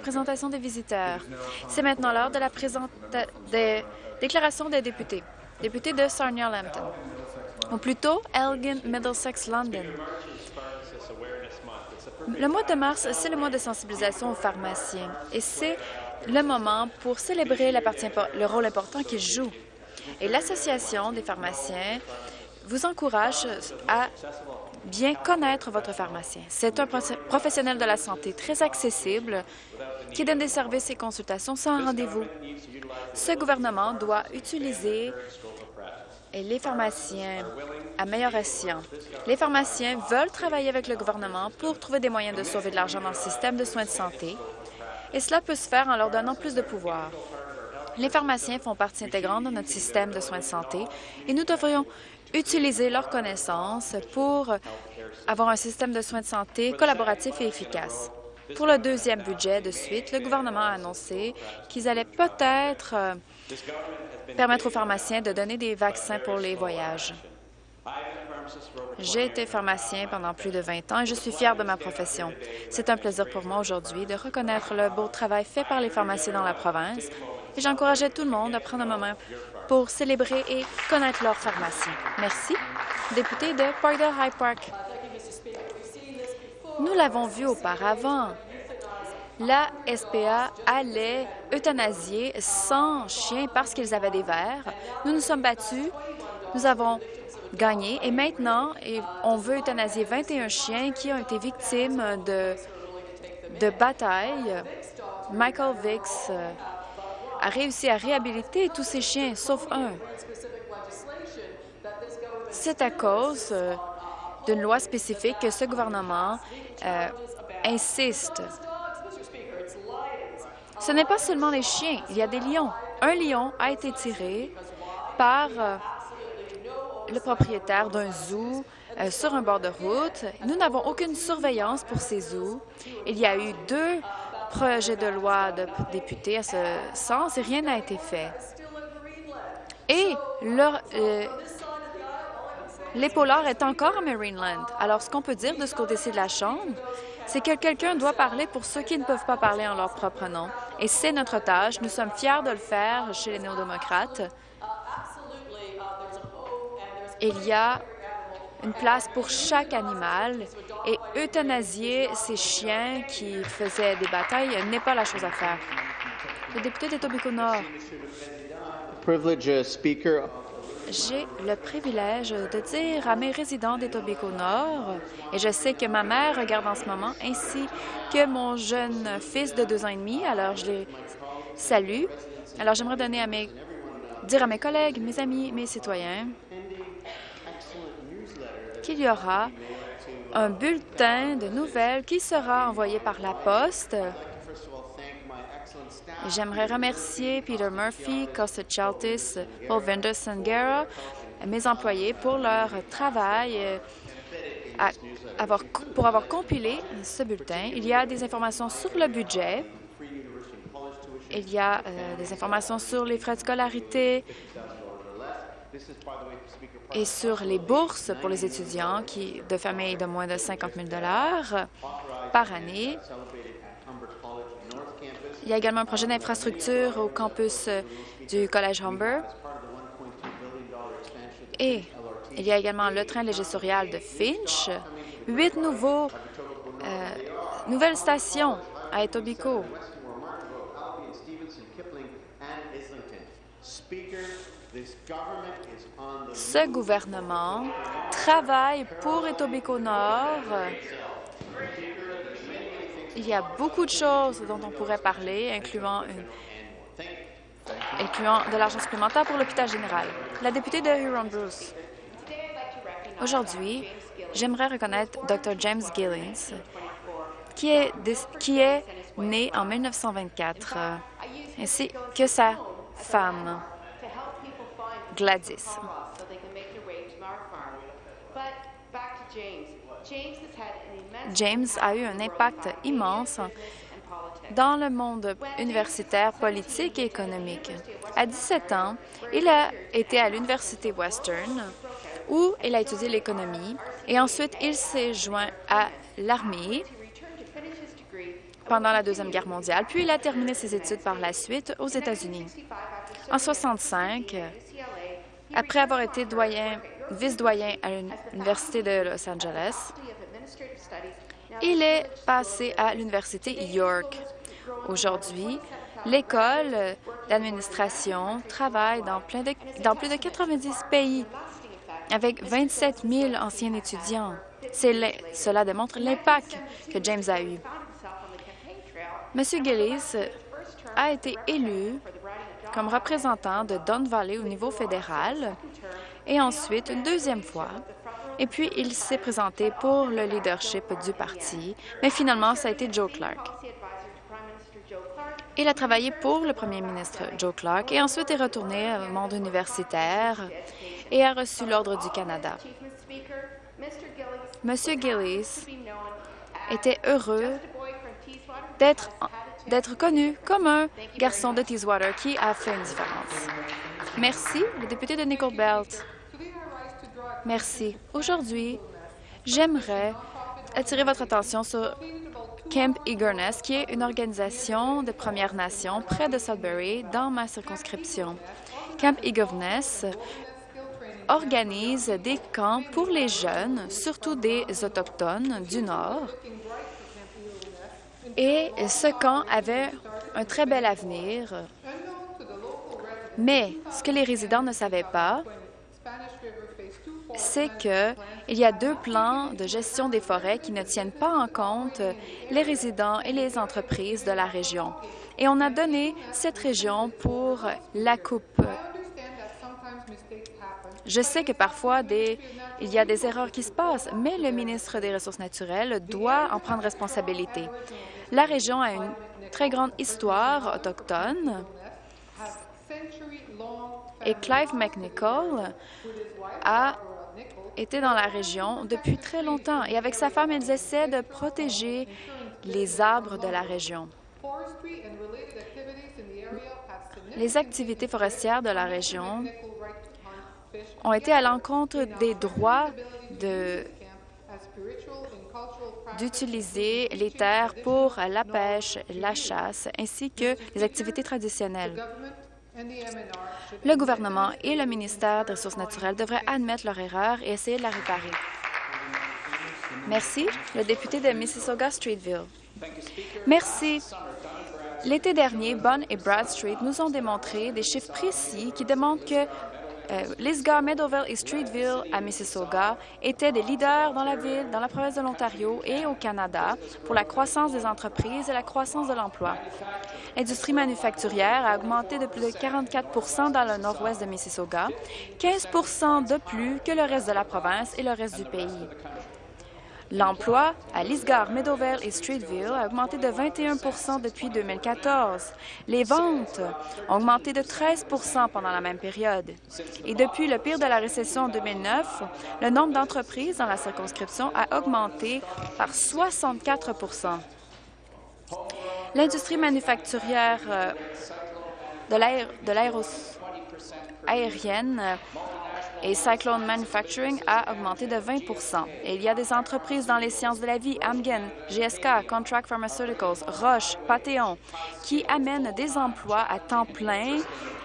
présentation des visiteurs. C'est maintenant l'heure de la des déclarations des députés. Député de Sarnia-Lambton, ou plutôt Elgin Middlesex London. Le mois de mars, c'est le mois de sensibilisation aux pharmaciens et c'est le moment pour célébrer le rôle important qu'ils jouent. Et l'Association des pharmaciens vous encourage à bien connaître votre pharmacien. C'est un professionnel de la santé très accessible qui donne des services et consultations sans rendez-vous. Ce gouvernement doit utiliser les pharmaciens à meilleur escient. Les pharmaciens veulent travailler avec le gouvernement pour trouver des moyens de sauver de l'argent dans le système de soins de santé, et cela peut se faire en leur donnant plus de pouvoir. Les pharmaciens font partie intégrante de notre système de soins de santé et nous devrions utiliser leurs connaissances pour avoir un système de soins de santé collaboratif et efficace. Pour le deuxième budget de suite, le gouvernement a annoncé qu'ils allaient peut-être euh, permettre aux pharmaciens de donner des vaccins pour les voyages. J'ai été pharmacien pendant plus de 20 ans et je suis fière de ma profession. C'est un plaisir pour moi aujourd'hui de reconnaître le beau travail fait par les pharmaciens dans la province j'encourageais tout le monde à prendre un moment pour célébrer et connaître leur pharmacie. Merci. Député de Parkdale High Park. Nous l'avons vu auparavant. La SPA allait euthanasier 100 chiens parce qu'ils avaient des vers. Nous nous sommes battus. Nous avons gagné et maintenant, on veut euthanasier 21 chiens qui ont été victimes de, de batailles. Michael Vicks euh, a réussi à réhabiliter tous ces chiens, sauf un. C'est à cause euh, d'une loi spécifique que ce gouvernement euh, insiste. Ce n'est pas seulement les chiens, il y a des lions. Un lion a été tiré par euh, le propriétaire d'un zoo sur un bord de route. Nous n'avons aucune surveillance pour ces zoos. Il y a eu deux projet de loi de députés à ce sens et rien n'a été fait. Et leur, euh, l'épaulard est encore à Marineland. Alors, ce qu'on peut dire de ce côté-ci de la Chambre, c'est que quelqu'un doit parler pour ceux qui ne peuvent pas parler en leur propre nom. Et c'est notre tâche. Nous sommes fiers de le faire chez les néo-démocrates. Il y a une place pour chaque animal et euthanasier ces chiens qui faisaient des batailles n'est pas la chose à faire. Le député d'Etobicoke Nord. J'ai le privilège de dire à mes résidents d'Etobicoke Nord, et je sais que ma mère regarde en ce moment, ainsi que mon jeune fils de deux ans et demi, alors je les salue. Alors j'aimerais donner à mes, dire à mes collègues, mes amis, mes citoyens qu'il y aura un bulletin de nouvelles qui sera envoyé par la poste. J'aimerais remercier Peter Murphy, Costa Chaltis, Paul Sangera, mes employés pour leur travail euh, pour avoir compilé ce bulletin. Il y a des informations sur le budget. Il y a euh, des informations sur les frais de scolarité, et sur les bourses pour les étudiants qui, de familles de moins de 50 000 par année. Il y a également un projet d'infrastructure au campus du Collège Humber. Et il y a également le train légistorial de Finch, huit nouveaux, euh, nouvelles stations à Etobicoke. Ce gouvernement travaille pour Etobicoke Nord. Il y a beaucoup de choses dont on pourrait parler, incluant, incluant de l'argent supplémentaire pour l'hôpital général. La députée de Huron-Bruce. Aujourd'hui, j'aimerais reconnaître Dr. James Gillings, qui est, qui est né en 1924, ainsi que sa femme. Gladys. James a eu un impact immense dans le monde universitaire, politique et économique. À 17 ans, il a été à l'Université Western, où il a étudié l'économie, et ensuite il s'est joint à l'armée, pendant la Deuxième Guerre mondiale, puis il a terminé ses études par la suite aux États-Unis. En 65, après avoir été doyen, vice-doyen à l'Université de Los Angeles, il est passé à l'Université York. Aujourd'hui, l'école d'administration travaille dans, dans plus de 90 pays avec 27 000 anciens étudiants. Cela démontre l'impact que James a eu. M. Gillis a été élu comme représentant de Don Valley au niveau fédéral et ensuite une deuxième fois. Et puis, il s'est présenté pour le leadership du parti, mais finalement, ça a été Joe Clark. Il a travaillé pour le premier ministre Joe Clark et ensuite est retourné au monde universitaire et a reçu l'Ordre du Canada. M. Gillis était heureux d'être connu comme un garçon de Teeswater qui a fait une différence. Merci, le député de Nickel Belt. Merci. Aujourd'hui, j'aimerais attirer votre attention sur Camp Eagerness, qui est une organisation de Premières Nations près de Sudbury, dans ma circonscription. Camp Eagerness organise des camps pour les jeunes, surtout des Autochtones du Nord. Et ce camp avait un très bel avenir. Mais ce que les résidents ne savaient pas, c'est qu'il y a deux plans de gestion des forêts qui ne tiennent pas en compte les résidents et les entreprises de la région. Et on a donné cette région pour la coupe je sais que parfois, il y a des erreurs qui se passent, mais le ministre des Ressources naturelles doit en prendre responsabilité. La région a une très grande histoire autochtone et Clive McNichol a été dans la région depuis très longtemps et avec sa femme, ils essaient de protéger les arbres de la région. Les activités forestières de la région ont été à l'encontre des droits d'utiliser les terres pour la pêche, la chasse, ainsi que les activités traditionnelles. Le gouvernement et le ministère des Ressources naturelles devraient admettre leur erreur et essayer de la réparer. Merci. Le député de Mississauga-Streetville. Merci. L'été dernier, Bunn et Bradstreet nous ont démontré des chiffres précis qui démontrent que euh, Meadowville et Streetville à Mississauga étaient des leaders dans la ville, dans la province de l'Ontario et au Canada pour la croissance des entreprises et la croissance de l'emploi. L'industrie manufacturière a augmenté de plus de 44% dans le nord-ouest de Mississauga, 15% de plus que le reste de la province et le reste du pays. L'emploi à Lisgar, Meadowvale et Streetville a augmenté de 21% depuis 2014. Les ventes ont augmenté de 13% pendant la même période. Et depuis le pire de la récession en 2009, le nombre d'entreprises dans la circonscription a augmenté par 64% L'industrie manufacturière euh, de l'aérienne et Cyclone Manufacturing a augmenté de 20 et Il y a des entreprises dans les sciences de la vie, Amgen, GSK, Contract Pharmaceuticals, Roche, Pathéon, qui amènent des emplois à temps plein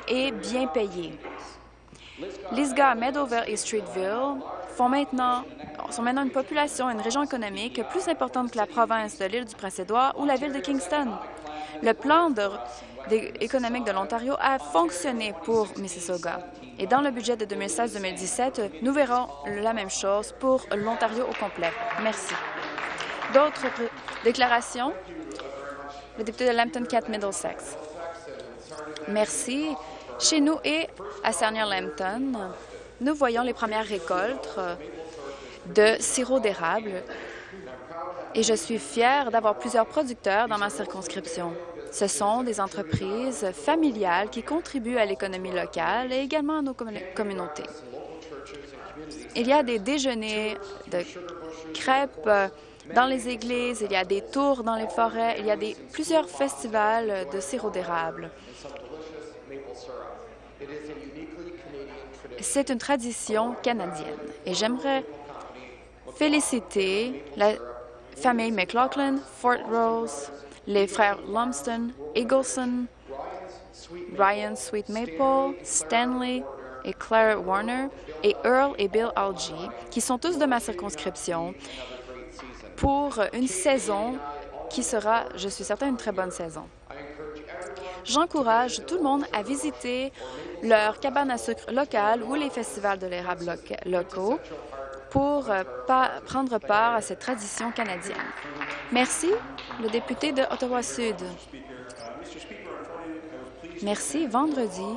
et bien payés. Lisga, Meadowville et Streetville font maintenant, sont maintenant une population une région économique plus importante que la province de l'île du Prince-Édouard ou la ville de Kingston. Le plan de économique de l'Ontario a fonctionné pour Mississauga. Et dans le budget de 2016-2017, nous verrons la même chose pour l'Ontario au complet. Merci. D'autres déclarations? Le député de Lambton-Cat-Middlesex. Merci. Chez nous et à Sarnia-Lambton, nous voyons les premières récoltes de sirop d'érable et je suis fière d'avoir plusieurs producteurs dans ma circonscription. Ce sont des entreprises familiales qui contribuent à l'économie locale et également à nos communautés. Il y a des déjeuners de crêpes dans les églises, il y a des tours dans les forêts, il y a plusieurs festivals de sirop d'érable. C'est une tradition canadienne et j'aimerais féliciter la famille McLaughlin, Fort Rose, les frères Lumsden, Eagleson, Ryan Sweet Maple, Stanley et Claire Warner, et Earl et Bill Algie, qui sont tous de ma circonscription, pour une saison qui sera, je suis certain, une très bonne saison. J'encourage tout le monde à visiter leur cabane à sucre locale ou les festivals de l'érable locaux pour euh, prendre part à cette tradition canadienne. Merci, le député de Ottawa-Sud. Merci. Vendredi,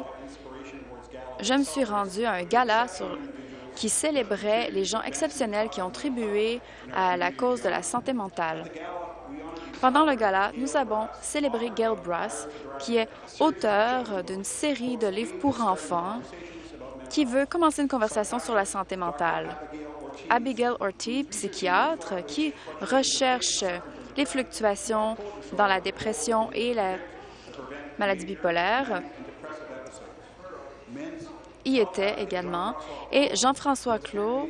je me suis rendue à un gala qui célébrait les gens exceptionnels qui ont tribué à la cause de la santé mentale. Pendant le gala, nous avons célébré Gail Brass, qui est auteur d'une série de livres pour enfants qui veut commencer une conversation sur la santé mentale. Abigail Ortiz, psychiatre, qui recherche les fluctuations dans la dépression et la maladie bipolaire, y était également, et Jean-François Clos,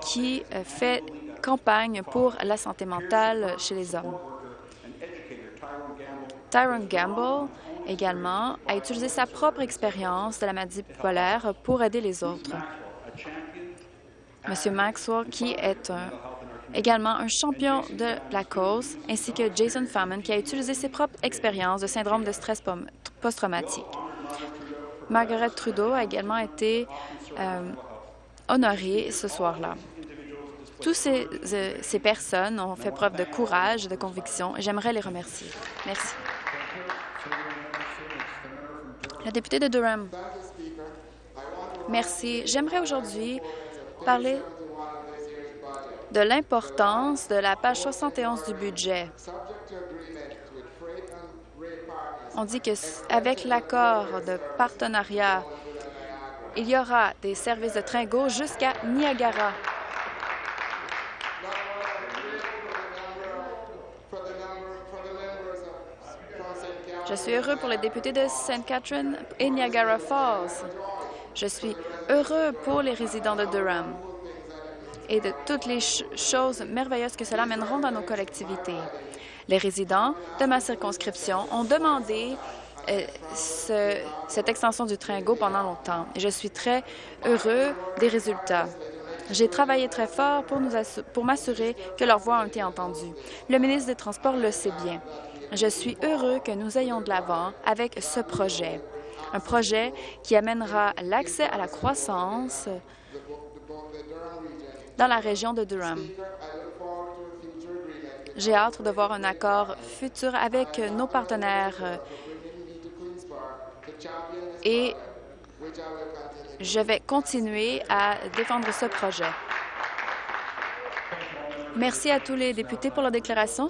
qui fait campagne pour la santé mentale chez les hommes. Tyron Gamble, également, a utilisé sa propre expérience de la maladie bipolaire pour aider les autres. Monsieur Maxwell, qui est également un champion de la cause, ainsi que Jason Faman, qui a utilisé ses propres expériences de syndrome de stress post-traumatique. Margaret Trudeau a également été euh, honorée ce soir-là. Toutes ces, euh, ces personnes ont fait preuve de courage et de conviction j'aimerais les remercier. Merci. La députée de Durham. Merci. J'aimerais aujourd'hui parler de l'importance de la page 71 du budget. On dit qu'avec l'accord de partenariat, il y aura des services de train GO jusqu'à Niagara. Je suis heureux pour les députés de St. Catherine et Niagara Falls. Je suis heureux pour les résidents de Durham et de toutes les choses merveilleuses que cela mèneront dans nos collectivités. Les résidents de ma circonscription ont demandé euh, cette extension du train GO pendant longtemps et je suis très heureux des résultats. J'ai travaillé très fort pour m'assurer que leurs voix ont été entendues. Le ministre des Transports le sait bien. Je suis heureux que nous ayons de l'avant avec ce projet, un projet qui amènera l'accès à la croissance dans la région de Durham. J'ai hâte de voir un accord futur avec nos partenaires et je vais continuer à défendre ce projet. Merci à tous les députés pour leur déclaration.